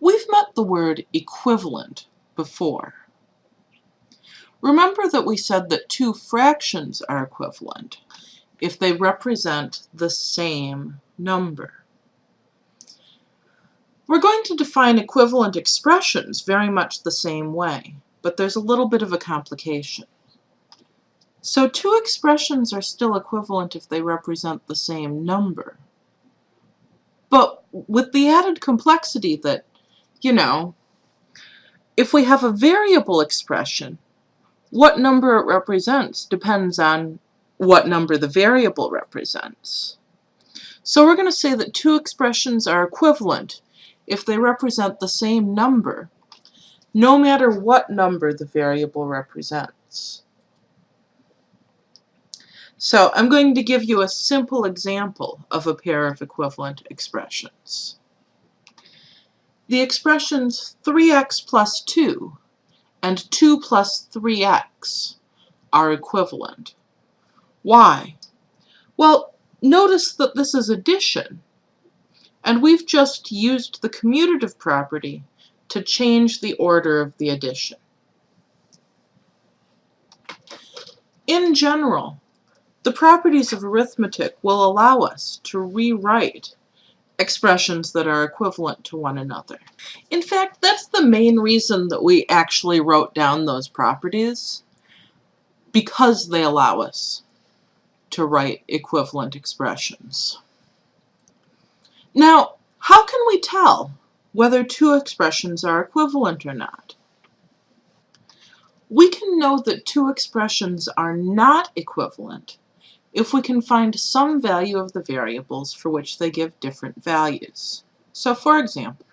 We've met the word equivalent before. Remember that we said that two fractions are equivalent if they represent the same number. We're going to define equivalent expressions very much the same way, but there's a little bit of a complication. So two expressions are still equivalent if they represent the same number. But with the added complexity that, you know, if we have a variable expression, what number it represents depends on what number the variable represents. So we're going to say that two expressions are equivalent if they represent the same number, no matter what number the variable represents. So I'm going to give you a simple example of a pair of equivalent expressions. The expressions 3x plus 2 and 2 plus 3x are equivalent. Why? Well, notice that this is addition, and we've just used the commutative property to change the order of the addition. In general, the properties of arithmetic will allow us to rewrite expressions that are equivalent to one another. In fact, that's the main reason that we actually wrote down those properties, because they allow us to write equivalent expressions. Now, how can we tell whether two expressions are equivalent or not? We can know that two expressions are not equivalent if we can find some value of the variables for which they give different values. So for example,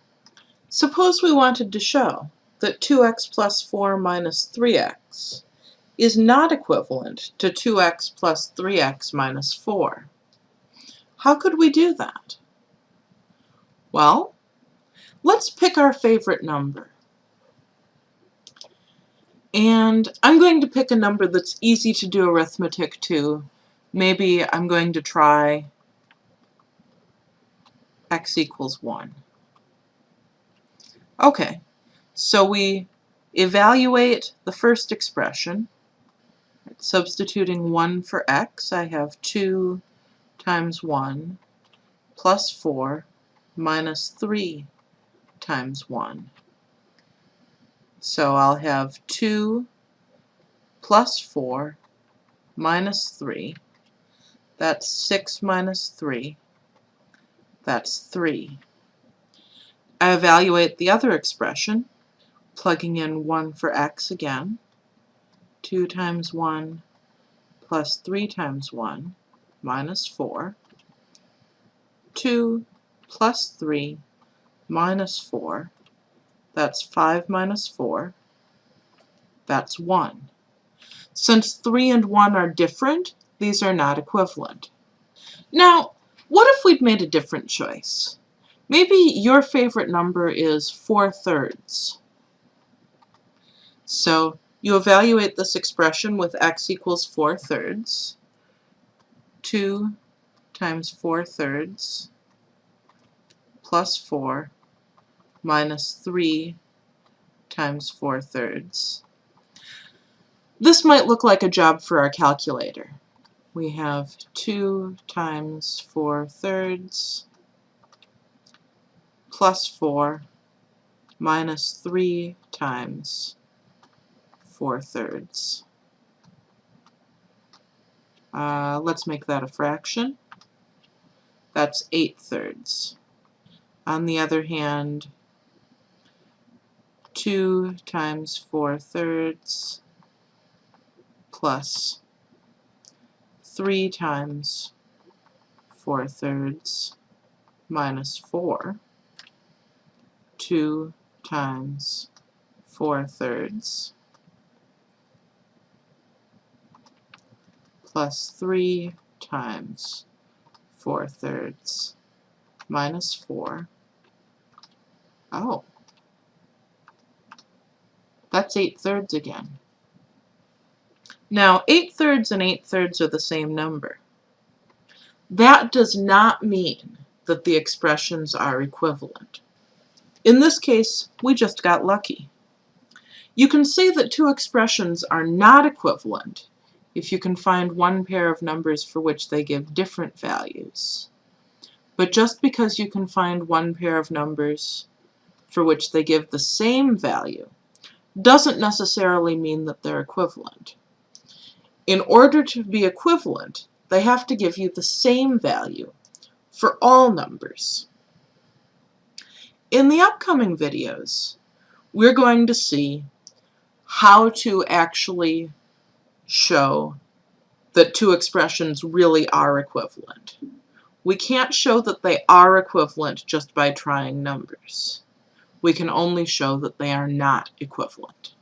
suppose we wanted to show that 2x plus 4 minus 3x is not equivalent to 2x plus 3x minus 4. How could we do that? Well, let's pick our favorite number. And I'm going to pick a number that's easy to do arithmetic to. Maybe I'm going to try x equals 1. Okay, so we evaluate the first expression. Substituting 1 for x, I have 2 times 1 plus 4 minus 3 times 1. So I'll have 2 plus 4 minus 3. That's 6 minus 3. That's 3. I evaluate the other expression, plugging in 1 for x again. 2 times 1 plus 3 times 1 minus 4. 2 plus 3 minus 4. That's 5 minus 4. That's 1. Since 3 and 1 are different, these are not equivalent. Now, what if we'd made a different choice? Maybe your favorite number is 4 thirds. So you evaluate this expression with x equals 4 thirds. 2 times 4 thirds plus 4 minus 3 times 4 thirds. This might look like a job for our calculator. We have 2 times 4 thirds plus 4 minus 3 times 4 thirds. Uh, let's make that a fraction. That's 8 thirds. On the other hand, 2 times 4 thirds plus 3 times 4 thirds minus 4. 2 times 4 thirds plus 3 times 4 thirds minus 4. Oh. That's 8 thirds again. Now, 8 thirds and 8 thirds are the same number. That does not mean that the expressions are equivalent. In this case, we just got lucky. You can see that two expressions are not equivalent if you can find one pair of numbers for which they give different values. But just because you can find one pair of numbers for which they give the same value doesn't necessarily mean that they're equivalent. In order to be equivalent, they have to give you the same value for all numbers. In the upcoming videos, we're going to see how to actually show that two expressions really are equivalent. We can't show that they are equivalent just by trying numbers. We can only show that they are not equivalent.